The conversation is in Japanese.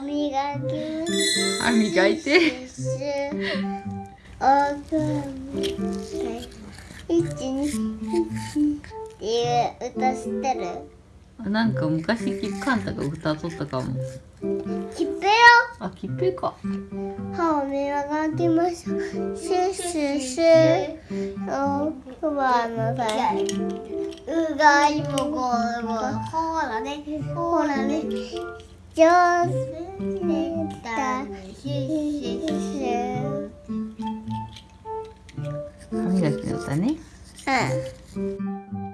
歯磨き。ますあ磨いておく一二っていう歌知ってるなんか昔キッカンタが歌っとったかもきっぺよあきっぺか歯を磨きましょうシュシュシュおくばのさうがいもごうごほらねほらね上手。にできたシュッシュッシュ歯磨きの歌ね。うん